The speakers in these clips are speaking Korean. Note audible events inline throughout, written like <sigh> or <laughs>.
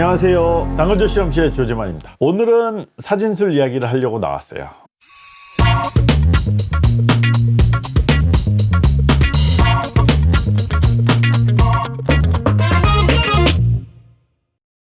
안녕하세요. 당근조 실험실의 조재만입니다. 오늘은 사진술 이야기를 하려고 나왔어요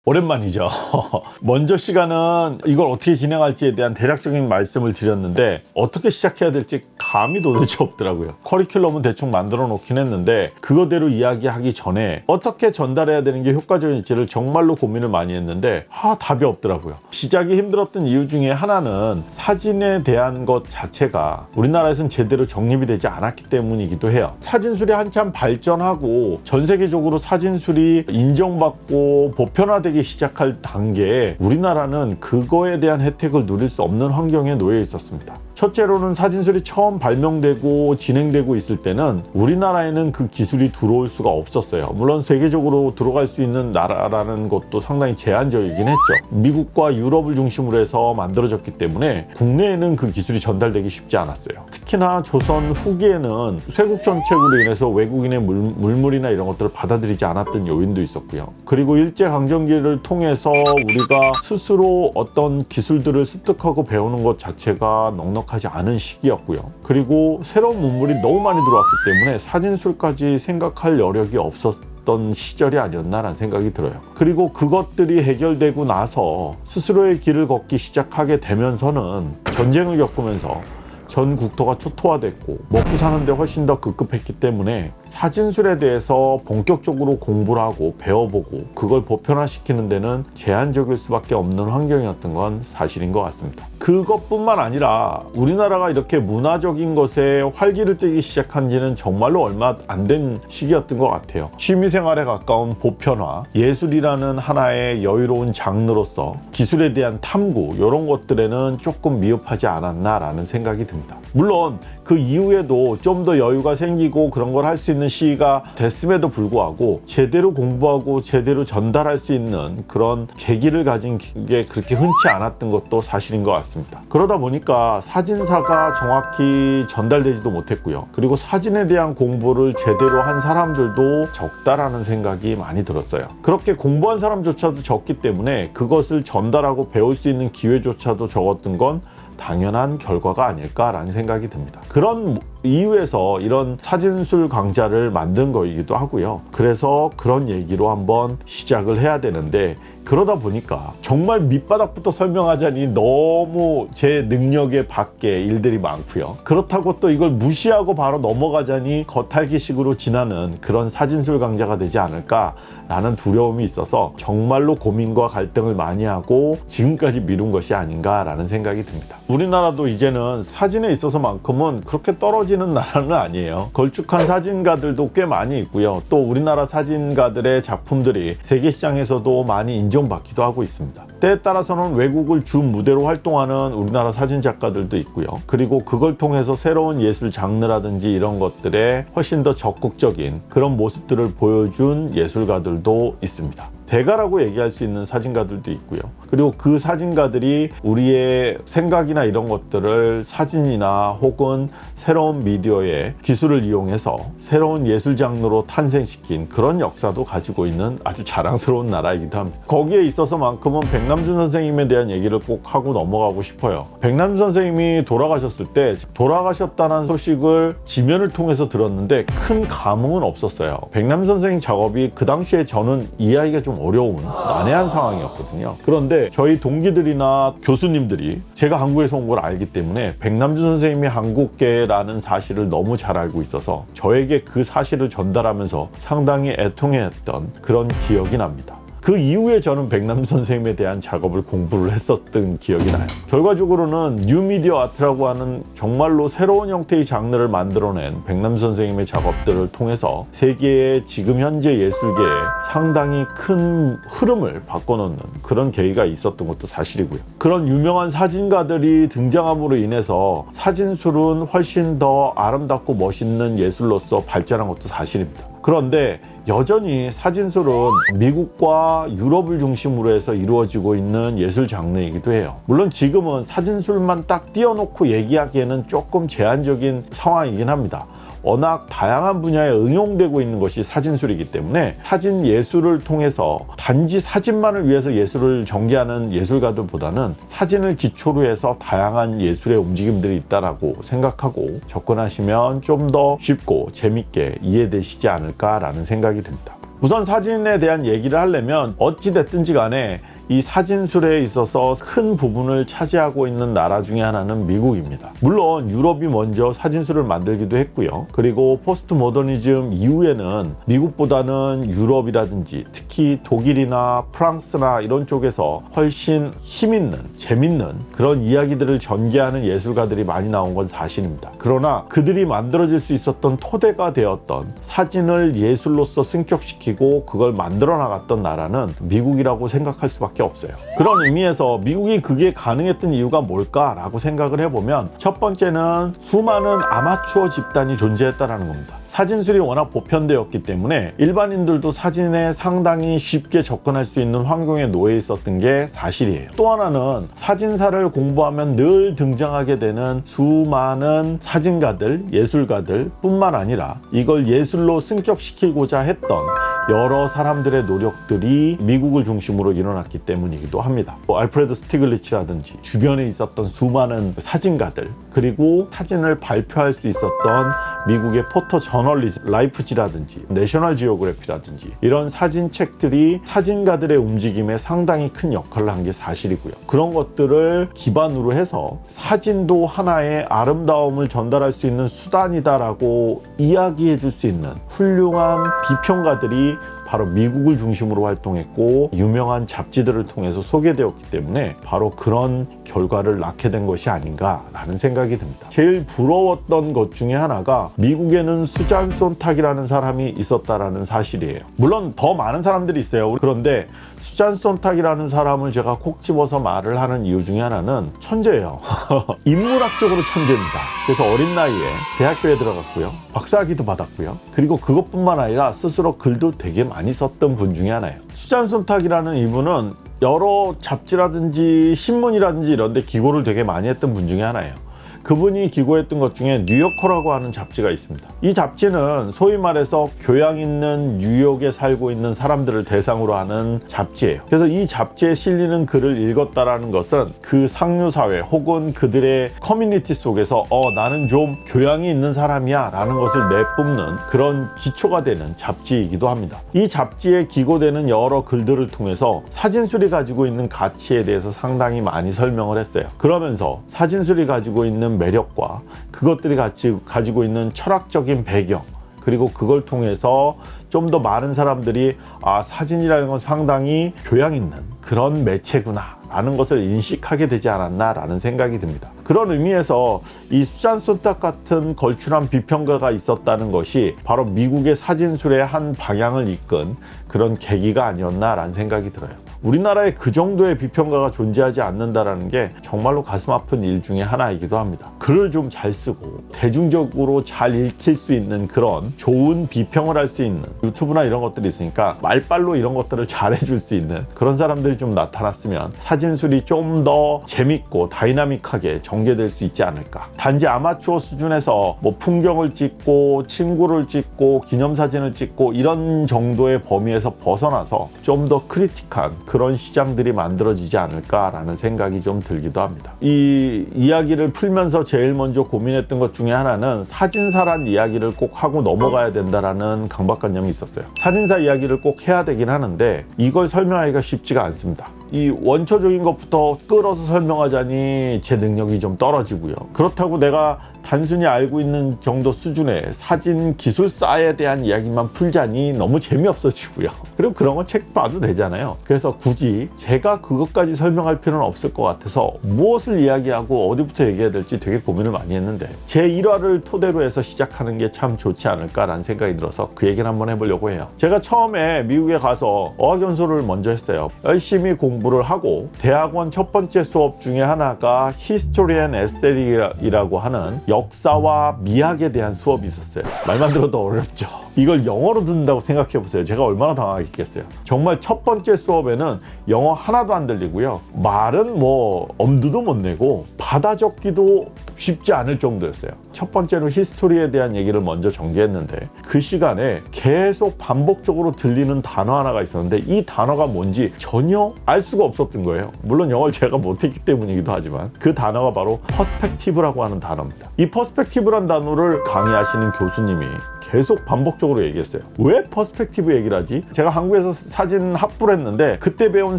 오랜만이죠. <laughs> 먼저 시간은 이걸 어떻게 진행할지에 대한 대략적인 말씀을 드렸는데 어떻게 시작해야 될지 감이 도대체 없더라고요. 커리큘럼은 대충 만들어 놓긴 했는데 그거대로 이야기하기 전에 어떻게 전달해야 되는 게 효과적일지를 정말로 고민을 많이 했는데 아 답이 없더라고요. 시작이 힘들었던 이유 중에 하나는 사진에 대한 것 자체가 우리나라에서는 제대로 정립이 되지 않았기 때문이기도 해요. 사진술이 한참 발전하고 전 세계적으로 사진술이 인정받고 보편화되기 나기 시작할 단계에 우리나라는 그거에 대한 혜택을 누릴 수 없는 환경에 놓여 있었습니다. 첫째로는 사진술이 처음 발명되고 진행되고 있을 때는 우리나라에는 그 기술이 들어올 수가 없었어요. 물론 세계적으로 들어갈 수 있는 나라라는 것도 상당히 제한적이긴 했죠. 미국과 유럽을 중심으로 해서 만들어졌기 때문에 국내에는 그 기술이 전달되기 쉽지 않았어요. 특히나 조선 후기에는 쇄국 정책으로 인해서 외국인의 물, 물물이나 이런 것들을 받아들이지 않았던 요인도 있었고요. 그리고 일제강점기를 통해서 우리가 스스로 어떤 기술들을 습득하고 배우는 것 자체가 넉넉 넉넉하지 않은 시기였고요. 그리고 새로운 문물이 너무 많이 들어왔기 때문에 사진술까지 생각할 여력이 없었 던 시절이 아니었나라는 생각이 들어요. 그리고 그것들이 해결되고 나서 스스로의 길을 걷기 시작하게 되면서는 전쟁을 겪으면서 전 국토가 초토화됐고 먹고 사는 데 훨씬 더 급급했기 때문에 사진술에 대해서 본격적으로 공부를 하고 배워보고 그걸 보편화시키는 데는 제한적일 수밖에 없는 환경이었던 건 사실인 것 같습니다. 그것뿐만 아니라 우리나라가 이렇게 문화적인 것에 활기를 띠기 시작한 지는 정말로 얼마 안 된 시기였던 것 같아요. 취미생활에 가까운 보편화, 예술이라는 하나의 여유로운 장르로서 기술에 대한 탐구 이런 것들에는 조금 미흡하지 않았나라는 생각이 듭니다. 물론 그 이후에도 좀 더 여유가 생기고 그런 걸 할 수 있는 시기가 됐음에도 불구하고 제대로 공부하고 제대로 전달할 수 있는 그런 계기를 가진 게 그렇게 흔치 않았던 것도 사실인 것 같습니다. 그러다 보니까 사진사가 정확히 전달되지도 못했고요. 그리고 사진에 대한 공부를 제대로 한 사람들도 적다라는 생각이 많이 들었어요. 그렇게 공부한 사람조차도 적기 때문에 그것을 전달하고 배울 수 있는 기회조차도 적었던 건 당연한 결과가 아닐까라는 생각이 듭니다. 그런 이유에서 이런 사진술 강좌를 만든 거이기도 하고요. 그래서 그런 얘기로 한번 시작을 해야 되는데 그러다 보니까 정말 밑바닥부터 설명하자니 너무 제 능력에 밖에 일들이 많고요. 그렇다고 또 이걸 무시하고 바로 넘어가자니 겉핥기식으로 지나는 그런 사진술 강좌가 되지 않을까 라는 두려움이 있어서 정말로 고민과 갈등을 많이 하고 지금까지 미룬 것이 아닌가 라는 생각이 듭니다. 우리나라도 이제는 사진에 있어서만큼은 그렇게 떨어지는 나라는 아니에요. 걸쭉한 사진가들도 꽤 많이 있고요. 또 우리나라 사진가들의 작품들이 세계 시장에서도 많이 인정받기도 하고 있습니다. 때에 따라서는 외국을 주 무대로 활동하는 우리나라 사진 작가들도 있고요. 그리고 그걸 통해서 새로운 예술 장르라든지 이런 것들에 훨씬 더 적극적인 그런 모습들을 보여준 예술가들 도 있습니다. 대가라고 얘기할 수 있는 사진가들도 있고요. 그리고 그 사진가들이 우리의 생각이나 이런 것들을 사진이나 혹은 새로운 미디어의 기술을 이용해서 새로운 예술 장르로 탄생시킨 그런 역사도 가지고 있는 아주 자랑스러운 나라이기도 합니다. 거기에 있어서만큼은 백남준 선생님에 대한 얘기를 꼭 하고 넘어가고 싶어요. 백남준 선생님이 돌아가셨을 때 돌아가셨다는 소식을 지면을 통해서 들었는데 큰 감흥은 없었어요. 백남준 선생님 작업이 그 당시에 저는 이해하기가 좀 어려운 난해한 상황이었거든요. 그런데 저희 동기들이나 교수님들이 제가 한국에서 온 걸 알기 때문에 백남준 선생님이 한국계라는 사실을 너무 잘 알고 있어서 저에게 그 사실을 전달하면서 상당히 애통해했던 그런 기억이 납니다. 그 이후에 저는 백남 선생님에 대한 작업을 공부를 했었던 기억이 나요. 결과적으로는 뉴미디어 아트라고 하는 정말로 새로운 형태의 장르를 만들어낸 백남 선생님의 작업들을 통해서 세계의 지금 현재 예술계에 상당히 큰 흐름을 바꿔놓는 그런 계기가 있었던 것도 사실이고요. 그런 유명한 사진가들이 등장함으로 인해서 사진술은 훨씬 더 아름답고 멋있는 예술로서 발전한 것도 사실입니다. 그런데 여전히 사진술은 미국과 유럽을 중심으로 해서 이루어지고 있는 예술 장르이기도 해요. 물론 지금은 사진술만 딱 띄워놓고 얘기하기에는 조금 제한적인 상황이긴 합니다. 워낙 다양한 분야에 응용되고 있는 것이 사진술이기 때문에 사진 예술을 통해서 단지 사진만을 위해서 예술을 전개하는 예술가들보다는 사진을 기초로 해서 다양한 예술의 움직임들이 있다라고 생각하고 접근하시면 좀 더 쉽고 재밌게 이해되시지 않을까라는 생각이 듭니다. 우선 사진에 대한 얘기를 하려면 어찌 됐든지 간에 이 사진술에 있어서 큰 부분을 차지하고 있는 나라 중에 하나는 미국입니다. 물론 유럽이 먼저 사진술을 만들기도 했고요. 그리고 포스트 모더니즘 이후에는 미국보다는 유럽이라든지 특히 독일이나 프랑스나 이런 쪽에서 훨씬 힘있는 재밌는 그런 이야기들을 전개하는 예술가들이 많이 나온 건 사실입니다. 그러나 그들이 만들어질 수 있었던 토대가 되었던 사진을 예술로서 승격시키고 그걸 만들어 나갔던 나라는 미국이라고 생각할 수밖에 수밖에 없어요. 그런 의미에서 미국이 그게 가능했던 이유가 뭘까라고 생각을 해보면 첫 번째는 수많은 아마추어 집단이 존재했다는 겁니다. 사진술이 워낙 보편되었기 때문에 일반인들도 사진에 상당히 쉽게 접근할 수 있는 환경에 놓여 있었던 게 사실이에요. 또 하나는 사진사를 공부하면 늘 등장하게 되는 수많은 사진가들, 예술가들 뿐만 아니라 이걸 예술로 승격시키고자 했던 여러 사람들의 노력들이 미국을 중심으로 일어났기 때문이기도 합니다. 뭐 알프레드 스티글리치라든지 주변에 있었던 수많은 사진가들 그리고 사진을 발표할 수 있었던 미국의 포토 저널리즘, 라이프지라든지 내셔널 지오그래피라든지 이런 사진책들이 사진가들의 움직임에 상당히 큰 역할을 한 게 사실이고요. 그런 것들을 기반으로 해서 사진도 하나의 아름다움을 전달할 수 있는 수단이다라고 이야기해 줄 수 있는 훌륭한 비평가들이 바로 미국을 중심으로 활동했고 유명한 잡지들을 통해서 소개되었기 때문에 바로 그런 결과를 낳게 된 것이 아닌가라는 생각이 듭니다. 제일 부러웠던 것 중에 하나가 미국에는 수잔 손탁이라는 사람이 있었다라는 사실이에요. 물론 더 많은 사람들이 있어요. 그런데 수잔 손탁이라는 사람을 제가 콕 집어서 말을 하는 이유 중에 하나는 천재예요. <laughs> 인문학적으로 천재입니다. 그래서 어린 나이에 대학교에 들어갔고요. 박사학위도 받았고요. 그리고 그것뿐만 아니라 스스로 글도 되게 많이 썼던 분 중에 하나예요. 수잔 손탁이라는 이분은 여러 잡지라든지 신문이라든지 이런 데 기고를 되게 많이 했던 분 중에 하나예요. 그분이 기고했던 것 중에 뉴요커라고 하는 잡지가 있습니다. 이 잡지는 소위 말해서 교양 있는 뉴욕에 살고 있는 사람들을 대상으로 하는 잡지예요. 그래서 이 잡지에 실리는 글을 읽었다라는 것은 그 상류 사회 혹은 그들의 커뮤니티 속에서 어 나는 좀 교양이 있는 사람이야 라는 것을 내뿜는 그런 기초가 되는 잡지이기도 합니다. 이 잡지에 기고되는 여러 글들을 통해서 사진술이 가지고 있는 가치에 대해서 상당히 많이 설명을 했어요. 그러면서 사진술이 가지고 있는 매력과 그것들이 같이 가지고 있는 철학적인 배경 그리고 그걸 통해서 좀 더 많은 사람들이 아 사진이라는 건 상당히 교양 있는 그런 매체구나 라는 것을 인식하게 되지 않았나 라는 생각이 듭니다. 그런 의미에서 이 수잔 손탁 같은 걸출한 비평가가 있었다는 것이 바로 미국의 사진술의 한 방향을 이끈 그런 계기가 아니었나 라는 생각이 들어요 우리나라에 그 정도의 비평가가 존재하지 않는다라는 게 정말로 가슴 아픈 일 중에 하나이기도 합니다. 글을 좀 잘 쓰고 대중적으로 잘 읽힐 수 있는 그런 좋은 비평을 할 수 있는 유튜브나 이런 것들이 있으니까 말빨로 이런 것들을 잘 해줄 수 있는 그런 사람들이 좀 나타났으면 사진술이 좀 더 재밌고 다이나믹하게 전개될 수 있지 않을까. 단지 아마추어 수준에서 뭐 풍경을 찍고 친구를 찍고 기념사진을 찍고 이런 정도의 범위에서 벗어나서 좀 더 크리틱한 그런 시장들이 만들어지지 않을까라는 생각이 좀 들기도 합니다. 이 이야기를 풀면서 제일 먼저 고민했던 것 중에 하나는 사진사란 이야기를 꼭 하고 넘어가야 된다라는 강박관념이 있었어요. 사진사 이야기를 꼭 해야 되긴 하는데 이걸 설명하기가 쉽지가 않습니다. 이 원초적인 것부터 끌어서 설명하자니 제 능력이 좀 떨어지고요. 그렇다고 내가 단순히 알고 있는 정도 수준의 사진 기술사에 대한 이야기만 풀자니 너무 재미없어지고요. <laughs> 그리고 그런 건 책 봐도 되잖아요. 그래서 굳이 제가 그것까지 설명할 필요는 없을 것 같아서 무엇을 이야기하고 어디부터 얘기해야 될지 되게 고민을 많이 했는데 제 일화를 토대로 해서 시작하는 게 참 좋지 않을까라는 생각이 들어서 그 얘기를 한번 해보려고 해요. 제가 처음에 미국에 가서 어학연수를 먼저 했어요. 열심히 공부를 하고 대학원 첫 번째 수업 중에 하나가 history and aesthetic이라고 하는 역사와 미학에 대한 수업이 있었어요. 말만 들어도 어렵죠. 이걸 영어로 듣는다고 생각해 보세요. 제가 얼마나 당황했겠어요. 정말 첫 번째 수업에는 영어 하나도 안 들리고요. 말은 뭐 엄두도 못 내고 받아 적기도 쉽지 않을 정도였어요. 첫 번째로 history에 대한 얘기를 먼저 전개했는데 그 시간에 계속 반복적으로 들리는 단어 하나가 있었는데 이 단어가 뭔지 전혀 알 수가 없었던 거예요. 물론 영어를 제가 못했기 때문이기도 하지만 그 단어가 바로 perspective라고 하는 단어입니다. 이 perspective란 단어를 강의하시는 교수님이 계속 반복적으로 얘기했어요. 왜 perspective 얘기를 하지? 제가 한국에서 사진 학부를 했는데 그때 배운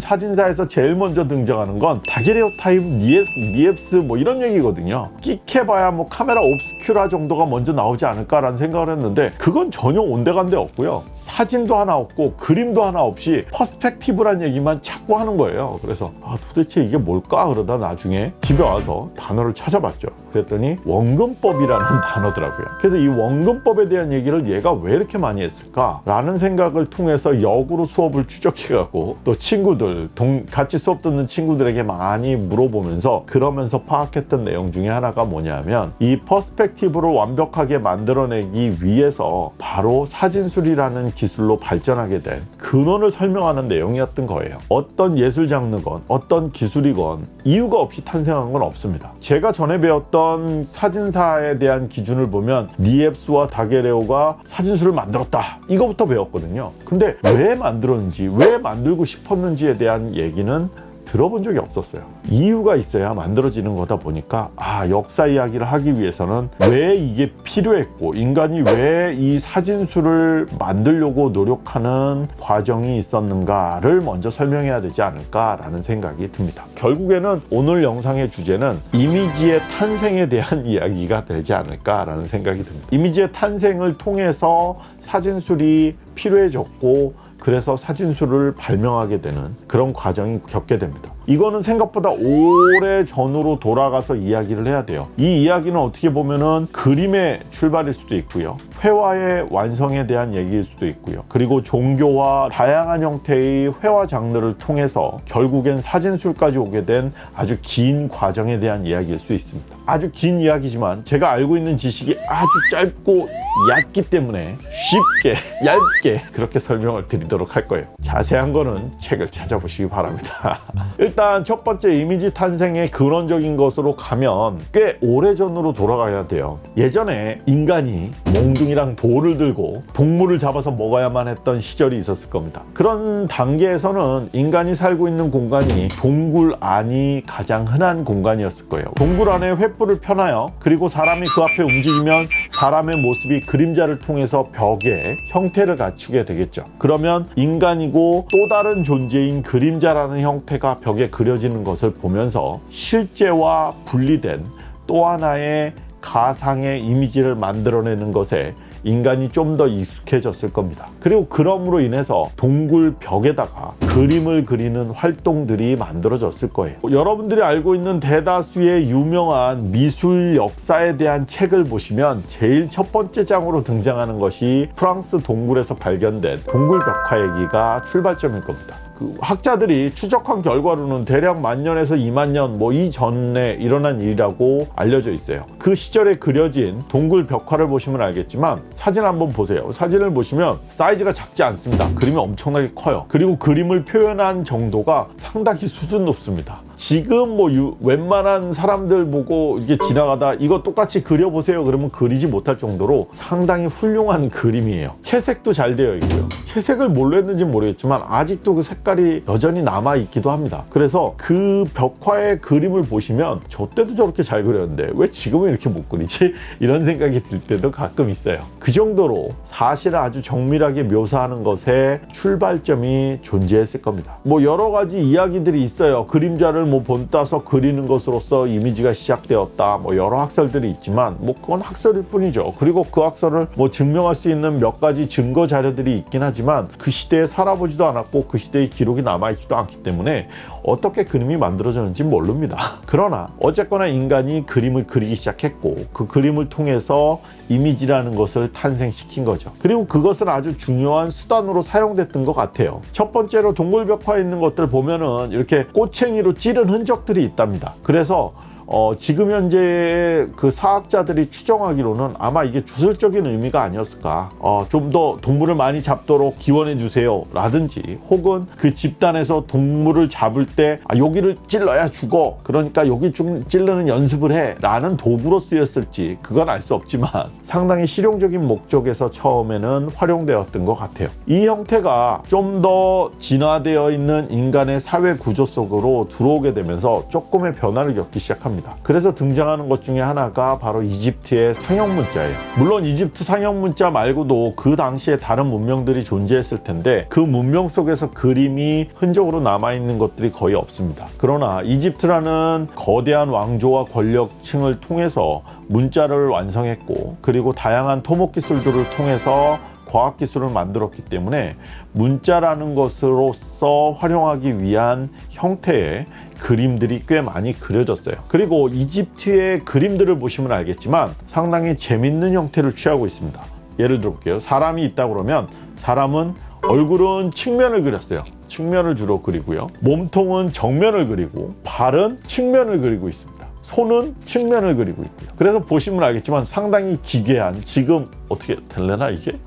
사진사에서 제일 먼저 등장하는 건 daguerreotype, 니엡스, 뭐 이런 얘기거든요. 끽해봐야 뭐 camera obscura 정도가 먼저 나오지 않을까라는 생각을 했는데 그건 전혀 온데간데 없고요. 사진도 하나 없고 그림도 하나 없이 perspective란 얘기만 자꾸 하는 거예요. 그래서 아, 도대체 이게 뭘까 그러다 나중에 집에 와서 단어를 찾아봤죠. 그랬더니 원근법이라는 <laughs> 단어더라고요. 그래서 이 원근법에 대한 얘기를 얘가 왜 이렇게 많이 했을까 라는 생각을 통해서 역으로 수업을 추적해가고 또 친구들 동, 같이 수업 듣는 친구들에게 많이 물어보면서 그러면서 파악했던 내용 중에 하나가 뭐냐면 이 perspective를 완벽하게 만들어내기 위해서 바로 사진술이라는 기술로 발전하게 된 근원을 설명하는 내용이었던 거예요. 어떤 예술 장르건 어떤 기술이건 이유가 없이 탄생한 건 없습니다. 제가 전에 배웠던 사진사에 대한 기준을 보면 니엡스와 다게레오가 사진술을 만들었다. 이거부터 배웠거든요. 근데 왜 만들었는지, 왜 만들고 싶었는지에 대한 얘기는 들어본 적이 없었어요. 이유가 있어야 만들어지는 거다 보니까 아 역사 이야기를 하기 위해서는 왜 이게 필요했고 인간이 왜 이 사진술을 만들려고 노력하는 과정이 있었는가를 먼저 설명해야 되지 않을까라는 생각이 듭니다. 결국에는 오늘 영상의 주제는 이미지의 탄생에 대한 <laughs> 이야기가 되지 않을까라는 생각이 듭니다. 이미지의 탄생을 통해서 사진술이 필요해졌고 그래서 사진술을 발명하게 되는 그런 과정이 겪게 됩니다. 이거는 생각보다 오래 전으로 돌아가서 이야기를 해야 돼요. 이 이야기는 어떻게 보면은 그림의 출발일 수도 있고요. 회화의 완성에 대한 얘기일 수도 있고요. 그리고 종교와 다양한 형태의 회화 장르를 통해서 결국엔 사진술까지 오게 된 아주 긴 과정에 대한 이야기일 수 있습니다. 아주 긴 이야기지만 제가 알고 있는 지식이 아주 짧고 얕기 때문에 쉽게 <laughs> 얇게 그렇게 설명을 드리도록 할 거예요. 자세한 거는 책을 찾아보시기 바랍니다. <laughs> 일단 첫 번째 이미지 탄생의 근원적인 것으로 가면 꽤 오래전으로 돌아가야 돼요. 예전에 인간이 몽둥이랑 돌을 들고 동물을 잡아서 먹어야만 했던 시절이 있었을 겁니다. 그런 단계에서는 인간이 살고 있는 공간이 동굴 안이 가장 흔한 공간이었을 거예요. 동굴 안에 횃불을 펴놔요. 그리고 사람이 그 앞에 움직이면 사람의 모습이 그림자를 통해서 벽에 형태를 갖추게 되겠죠. 그러면 인간이고 또 다른 존재인 그림자라는 형태가 벽에 그려지는 것을 보면서 실제와 분리된 또 하나의 가상의 이미지를 만들어내는 것에 인간이 좀 더 익숙해졌을 겁니다. 그리고 그럼으로 인해서 동굴 벽에다가 그림을 그리는 활동들이 만들어졌을 거예요. 여러분들이 알고 있는 대다수의 유명한 미술 역사에 대한 책을 보시면 제일 첫 번째 장으로 등장하는 것이 프랑스 동굴에서 발견된 동굴 벽화 얘기가 출발점일 겁니다. 그 학자들이 추적한 결과로는 대략 만 년에서 2만 년 뭐 이전에 일어난 일이라고 알려져 있어요. 그 시절에 그려진 동굴 벽화를 보시면 알겠지만 사진 한번 보세요. 사진을 보시면 사이즈가 작지 않습니다. 그림이 엄청나게 커요. 그리고 그림을 표현한 정도가 상당히 수준 높습니다. 지금 뭐 유, 웬만한 사람들 보고 이게 지나가다 이거 똑같이 그려보세요. 그러면 그리지 못할 정도로 상당히 훌륭한 그림이에요. 채색도 잘 되어 있고요. 채색을 뭘로 했는지 모르겠지만 아직도 그 색깔이 여전히 남아 있기도 합니다. 그래서 그 벽화의 그림을 보시면 저 때도 저렇게 잘 그렸는데 왜 지금은 이렇게 못 그리지? <laughs> 이런 생각이 들 때도 가끔 있어요. 그 정도로 사실을 아주 정밀하게 묘사하는 것에 출발점이 존재했을 겁니다. 뭐 여러 가지 이야기들이 있어요. 그림자를 뭐 본 따서 그리는 것으로서 이미지가 시작되었다. 뭐 여러 학설들이 있지만 뭐 그건 학설일 뿐이죠. 그리고 그 학설을 뭐 증명할 수 있는 몇 가지 증거 자료들이 있긴 하지만 그 시대에 살아보지도 않았고 그 시대의 기록이 남아있지도 않기 때문에 어떻게 그림이 만들어졌는지 모릅니다. 그러나 어쨌거나 인간이 그림을 그리기 시작했고 그 그림을 통해서 이미지라는 것을 탄생시킨 거죠. 그리고 그것은 아주 중요한 수단으로 사용됐던 것 같아요. 첫 번째로 동굴 벽화에 있는 것들 보면은 이렇게 꼬챙이로 찌른 흔적들이 있답니다. 그래서 어, 지금 현재 그 사학자들이 추정하기로는 아마 이게 주술적인 의미가 아니었을까. 어, 좀 더 동물을 많이 잡도록 기원해 주세요. 라든지 혹은 그 집단에서 동물을 잡을 때 아, 여기를 찔러야 죽어. 그러니까 여기 좀 찔르는 연습을 해. 라는 도구로 쓰였을지 그건 알 수 없지만 <laughs> 상당히 실용적인 목적에서 처음에는 활용되었던 것 같아요. 이 형태가 좀 더 진화되어 있는 인간의 사회 구조 속으로 들어오게 되면서 조금의 변화를 겪기 시작합니다. 그래서 등장하는 것 중에 하나가 바로 이집트의 상형 문자예요. 물론 이집트 상형 문자 말고도 그 당시에 다른 문명들이 존재했을 텐데 그 문명 속에서 그림이 흔적으로 남아있는 것들이 거의 없습니다. 그러나 이집트라는 거대한 왕조와 권력층을 통해서 문자를 완성했고 그리고 다양한 토목 기술들을 통해서 과학기술을 만들었기 때문에 문자라는 것으로서 활용하기 위한 형태의 그림들이 꽤 많이 그려졌어요. 그리고 이집트의 그림들을 보시면 알겠지만 상당히 재밌는 형태를 취하고 있습니다. 예를 들어 볼게요. 사람이 있다 그러면 사람은 얼굴은 측면을 그렸어요. 측면을 주로 그리고요. 몸통은 정면을 그리고 발은 측면을 그리고 있습니다. 손은 측면을 그리고 있고요. 그래서 보시면 알겠지만 상당히 기괴한 지금 어떻게 될래나 이게?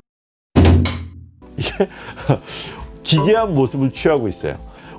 <laughs> 이게 <laughs> 기괴한 모습을 취하고 있어요.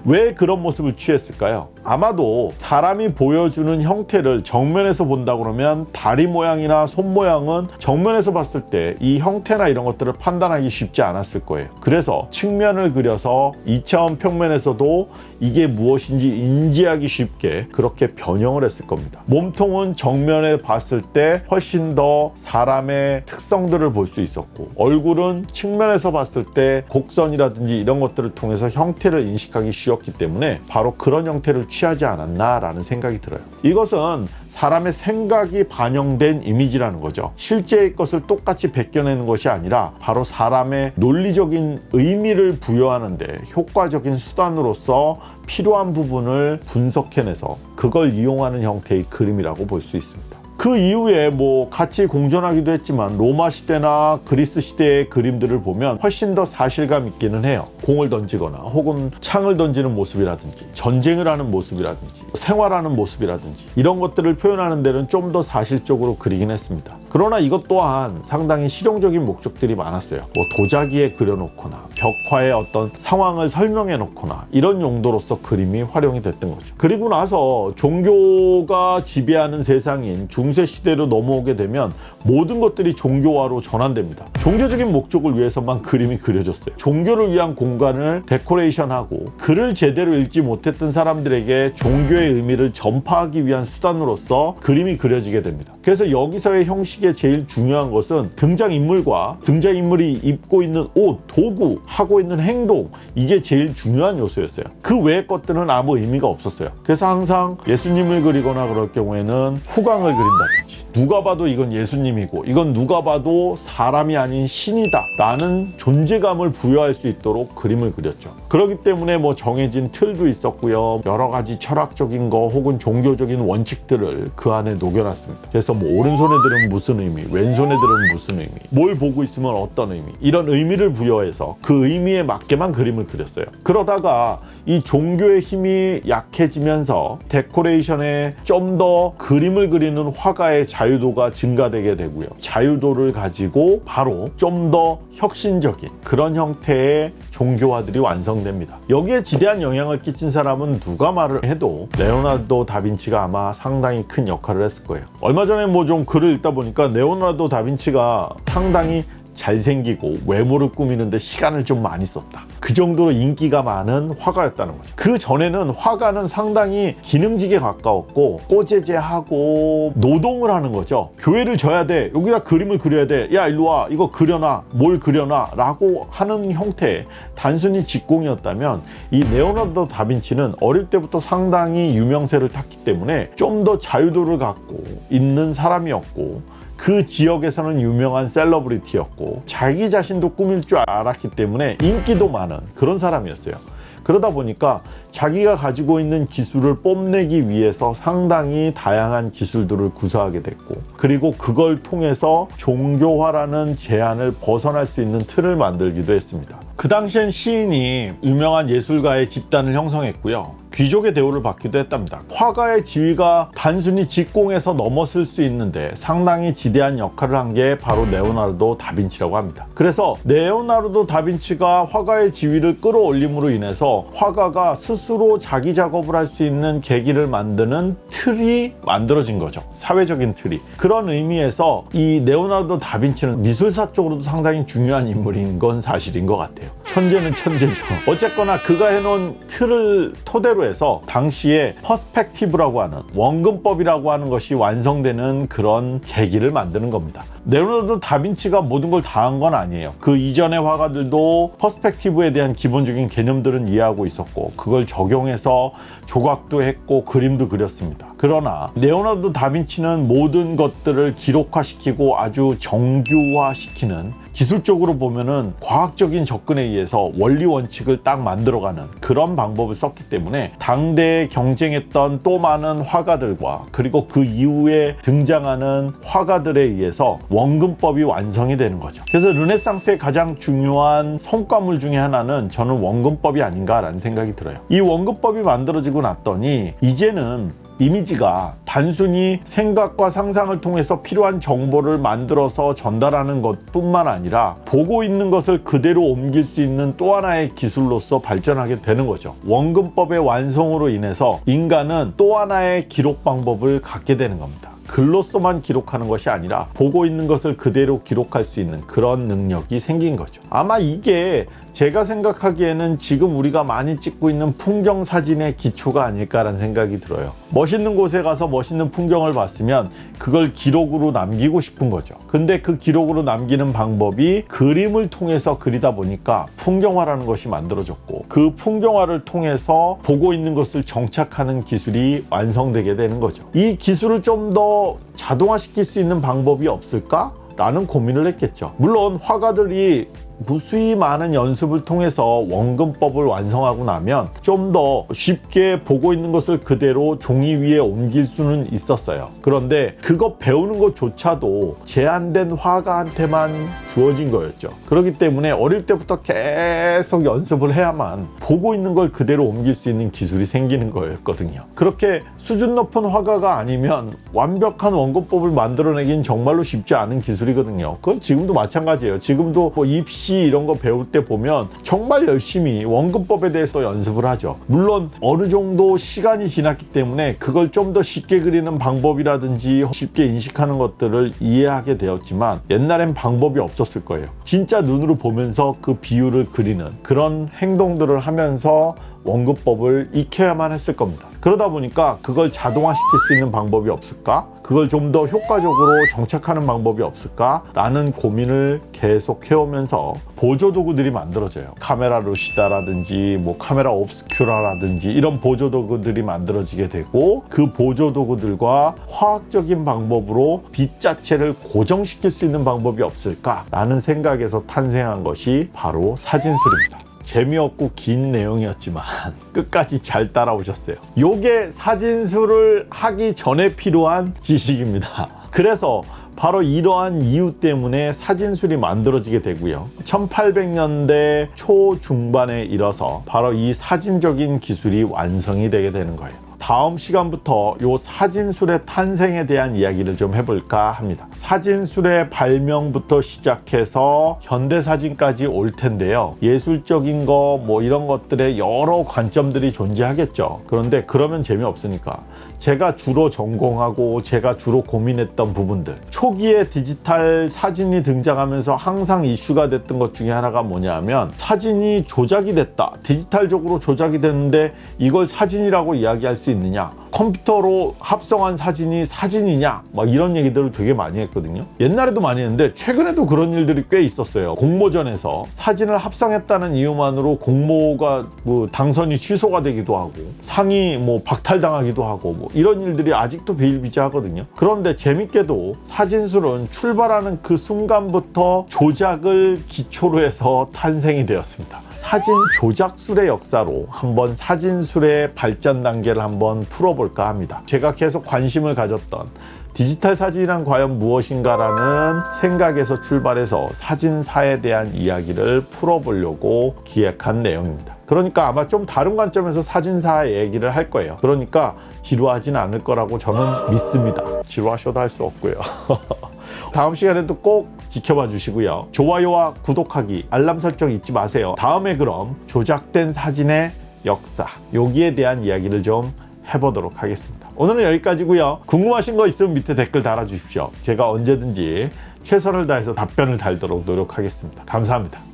왜 그런 모습을 취했을까요? 아마도 사람이 보여주는 형태를 정면에서 본다 그러면 다리 모양이나 손 모양은 정면에서 봤을 때 이 형태나 이런 것들을 판단하기 쉽지 않았을 거예요. 그래서 측면을 그려서 2차원 평면에서도 이게 무엇인지 인지하기 쉽게 그렇게 변형을 했을 겁니다. 몸통은 정면에 봤을 때 훨씬 더 사람의 특성들을 볼 수 있었고 얼굴은 측면에서 봤을 때 곡선이라든지 이런 것들을 통해서 형태를 인식하기 쉬웠기 때문에 바로 그런 형태를 취하지 않았나라는 생각이 들어요. 이것은 사람의 생각이 반영된 이미지라는 거죠. 실제의 것을 똑같이 베껴내는 것이 아니라 바로 사람의 논리적인 의미를 부여하는데 효과적인 수단으로서 필요한 부분을 분석해내서 그걸 이용하는 형태의 그림이라고 볼 수 있습니다. 그 이후에 뭐 같이 공존하기도 했지만 로마 시대나 그리스 시대의 그림들을 보면 훨씬 더 사실감 있기는 해요. 공을 던지거나 혹은 창을 던지는 모습이라든지 전쟁을 하는 모습이라든지 생활하는 모습이라든지 이런 것들을 표현하는 데는 좀 더 사실적으로 그리긴 했습니다. 그러나 이것 또한 상당히 실용적인 목적들이 많았어요. 뭐 도자기에 그려놓거나 벽화의 어떤 상황을 설명해 놓거나 이런 용도로서 그림이 활용이 됐던 거죠. 그리고 나서 종교가 지배하는 세상인 중세 시대로 넘어오게 되면 모든 것들이 종교화로 전환됩니다. 종교적인 목적을 위해서만 그림이 그려졌어요. 종교를 위한 공간을 데코레이션하고 글을 제대로 읽지 못했던 사람들에게 종교의 의미를 전파하기 위한 수단으로서 그림이 그려지게 됩니다. 그래서 여기서의 형식의 제일 중요한 것은 등장인물과 등장인물이 입고 있는 옷, 도구, 하고 있는 행동 이게 제일 중요한 요소였어요. 그 외의 것들은 아무 의미가 없었어요. 그래서 항상 예수님을 그리거나 그럴 경우에는 후광을 그린다 든지 누가 봐도 이건 예수님이고 이건 누가 봐도 사람이 아닌 신이다 라는 존재감을 부여할 수 있도록 그림을 그렸죠. 그렇기 때문에 뭐 정해진 틀도 있었고요. 여러 가지 철학적인 거 혹은 종교적인 원칙들을 그 안에 녹여놨습니다. 그래서 뭐 오른손에 들은 무슨 의미, 왼손에 들은 무슨 의미, 뭘 보고 있으면 어떤 의미 이런 의미를 부여해서 그 의미에 맞게만 그림을 그렸어요. 그러다가 이 종교의 힘이 약해지면서 데코레이션에 좀 더 그림을 그리는 화가의 자유도가 증가되게 되고요. 자유도를 가지고 바로 좀 더 혁신적인 그런 형태의 종교화들이 완성됩니다. 여기에 지대한 영향을 끼친 사람은 누가 말을 해도 레오나르도 다빈치가 아마 상당히 큰 역할을 했을 거예요. 얼마 전에 뭐 좀 글을 읽다 보니까 레오나르도 다빈치가 상당히 잘생기고 외모를 꾸미는데 시간을 좀 많이 썼다. 그 정도로 인기가 많은 화가였다는 거죠. 그 전에는 화가는 상당히 기능직에 가까웠고 꼬제제하고 노동을 하는 거죠. 교회를 져야 돼. 여기다 그림을 그려야 돼. 야 일로 와. 이거 그려놔. 뭘 그려놔. 라고 하는 형태 단순히 직공이었다면 이 레오나르도 다빈치는 어릴 때부터 상당히 유명세를 탔기 때문에 좀 더 자유도를 갖고 있는 사람이었고 그 지역에서는 유명한 셀러브리티였고 자기 자신도 꾸밀 줄 알았기 때문에 인기도 많은 그런 사람이었어요. 그러다 보니까 자기가 가지고 있는 기술을 뽐내기 위해서 상당히 다양한 기술들을 구사하게 됐고 그리고 그걸 통해서 종교화라는 제한을 벗어날 수 있는 틀을 만들기도 했습니다. 그 당시엔 시인이 유명한 예술가의 집단을 형성했고요. 귀족의 대우를 받기도 했답니다. 화가의 지위가 단순히 직공에서 넘어설 수 있는데 상당히 지대한 역할을 한 게 바로 레오나르도 다빈치라고 합니다. 그래서 레오나르도 다빈치가 화가의 지위를 끌어올림으로 인해서 화가가 스스로 자기 작업을 할 수 있는 계기를 만드는 틀이 만들어진 거죠. 사회적인 틀이. 그런 의미에서 이 레오나르도 다빈치는 미술사 쪽으로도 상당히 중요한 인물인 건 사실인 것 같아요. 천재는 천재죠. 어쨌거나 그가 해놓은 틀을 토대로 해서 당시에 perspective라고 하는 원근법이라고 하는 것이 완성되는 그런 계기를 만드는 겁니다. 레오나르도 다빈치가 모든 걸 다 한 건 아니에요. 그 이전의 화가들도 perspective에 대한 기본적인 개념들은 이해하고 있었고 그걸 적용해서 조각도 했고 그림도 그렸습니다. 그러나 레오나르도 다빈치는 모든 것들을 기록화시키고 아주 정규화시키는 기술적으로 보면은 과학적인 접근에 의해서 원리 원칙을 딱 만들어가는 그런 방법을 썼기 때문에 당대에 경쟁했던 또 많은 화가들과 그리고 그 이후에 등장하는 화가들에 의해서 원근법이 완성이 되는 거죠. 그래서 르네상스의 가장 중요한 성과물 중에 하나는 저는 원근법이 아닌가라는 생각이 들어요. 이 원근법이 만들어지고 났더니 이제는 이미지가 단순히 생각과 상상을 통해서 필요한 정보를 만들어서 전달하는 것 뿐만 아니라 보고 있는 것을 그대로 옮길 수 있는 또 하나의 기술로서 발전하게 되는 거죠. 원근법의 완성으로 인해서 인간은 또 하나의 기록 방법을 갖게 되는 겁니다. 글로서만 기록하는 것이 아니라 보고 있는 것을 그대로 기록할 수 있는 그런 능력이 생긴 거죠. 아마 이게 제가 생각하기에는 지금 우리가 많이 찍고 있는 풍경 사진의 기초가 아닐까라는 생각이 들어요. 멋있는 곳에 가서 멋있는 풍경을 봤으면 그걸 기록으로 남기고 싶은 거죠. 근데 그 기록으로 남기는 방법이 그림을 통해서 그리다 보니까 풍경화라는 것이 만들어졌고 그 풍경화를 통해서 보고 있는 것을 정착하는 기술이 완성되게 되는 거죠. 이 기술을 좀 더 자동화시킬 수 있는 방법이 없을까? 라는 고민을 했겠죠. 물론 화가들이 무수히 많은 연습을 통해서 원근법을 완성하고 나면 좀 더 쉽게 보고 있는 것을 그대로 종이 위에 옮길 수는 있었어요. 그런데 그거 배우는 것조차도 제한된 화가한테만 주어진 거였죠. 그렇기 때문에 어릴 때부터 계속 연습을 해야만 보고 있는 걸 그대로 옮길 수 있는 기술이 생기는 거였거든요. 그렇게 수준 높은 화가가 아니면 완벽한 원근법을 만들어내긴 정말로 쉽지 않은 기술이거든요. 그건 지금도 마찬가지예요. 지금도 뭐 입시 이런 거 배울 때 보면 정말 열심히 원근법에 대해서 연습을 하죠. 물론 어느 정도 시간이 지났기 때문에 그걸 좀 더 쉽게 그리는 방법이라든지 쉽게 인식하는 것들을 이해하게 되었지만 옛날엔 방법이 없었을 거예요. 진짜 눈으로 보면서 그 비율을 그리는 그런 행동들을 하면서 원근법을 익혀야만 했을 겁니다. 그러다 보니까 그걸 자동화시킬 수 있는 방법이 없을까? 그걸 좀 더 효과적으로 정착하는 방법이 없을까? 라는 고민을 계속 해오면서 보조 도구들이 만들어져요. 카메라 루시다라든지 뭐 카메라 옵스큐라라든지 이런 보조 도구들이 만들어지게 되고 그 보조 도구들과 화학적인 방법으로 빛 자체를 고정시킬 수 있는 방법이 없을까? 라는 생각에서 탄생한 것이 바로 사진술입니다. 재미없고 긴 내용이었지만 <laughs> 끝까지 잘 따라오셨어요. 요게 사진술을 하기 전에 필요한 지식입니다. <laughs> 그래서 바로 이러한 이유 때문에 사진술이 만들어지게 되고요. 1800년대 초중반에 이뤄서 바로 이 사진적인 기술이 완성이 되게 되는 거예요. 다음 시간부터 요 사진술의 탄생에 대한 이야기를 좀 해볼까 합니다. 사진술의 발명부터 시작해서 현대사진까지 올 텐데요. 예술적인 거 뭐 이런 것들의 여러 관점들이 존재하겠죠. 그런데 그러면 재미없으니까 제가 주로 전공하고 제가 주로 고민했던 부분들. 초기에 디지털 사진이 등장하면서 항상 이슈가 됐던 것 중에 하나가 뭐냐면 사진이 조작이 됐다. 디지털적으로 조작이 됐는데 이걸 사진이라고 이야기할 수 있느냐? 컴퓨터로 합성한 사진이 사진이냐? 막 이런 얘기들을 되게 많이 했거든요. 옛날에도 많이 했는데 최근에도 그런 일들이 꽤 있었어요. 공모전에서 사진을 합성했다는 이유만으로 공모가 뭐 당선이 취소가 되기도 하고 상이 뭐 박탈당하기도 하고 뭐 이런 일들이 아직도 비일비재하거든요 그런데 재밌게도 사진술은 출발하는 그 순간부터 조작을 기초로 해서 탄생이 되었습니다 사진 조작술의 역사로 한번 사진술의 발전 단계를 한번 풀어볼까 합니다. 제가 계속 관심을 가졌던 디지털 사진이란 과연 무엇인가라는 생각에서 출발해서 사진사에 대한 이야기를 풀어보려고 기획한 내용입니다. 그러니까 아마 좀 다른 관점에서 사진사 얘기를 할 거예요. 그러니까 지루하진 않을 거라고 저는 믿습니다. 지루하셔도 할 수 없고요. <laughs> 다음 시간에도 꼭 지켜봐 주시고요. 좋아요와 구독하기, 알람 설정 잊지 마세요. 다음에 그럼 조작된 사진의 역사, 여기에 대한 이야기를 좀 해보도록 하겠습니다. 오늘은 여기까지고요. 궁금하신 거 있으면 밑에 댓글 달아주십시오. 제가 언제든지 최선을 다해서 답변을 달도록 노력하겠습니다. 감사합니다.